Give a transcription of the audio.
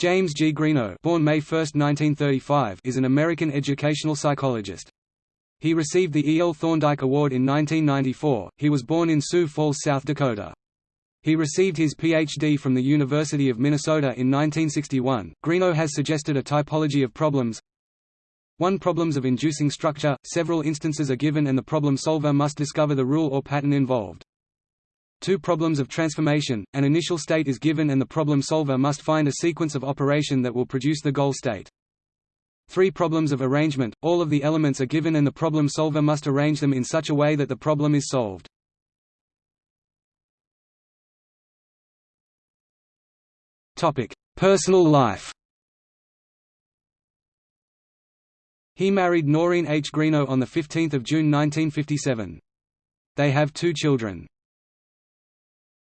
James G. Greeno born May 1, 1935, is an American educational psychologist. He received the E. L. Thorndike Award in 1994. He was born in Sioux Falls, South Dakota. He received his Ph.D. from the University of Minnesota in 1961. Greeno has suggested a typology of problems. 1. Problems of inducing structure. Several instances are given and the problem solver must discover the rule or pattern involved. 2 problems of transformation, an initial state is given and the problem solver must find a sequence of operation that will produce the goal state. 3 problems of arrangement, all of the elements are given and the problem solver must arrange them in such a way that the problem is solved. Personal life He married Noreen H. Greeno on 15 June 1957. They have two children.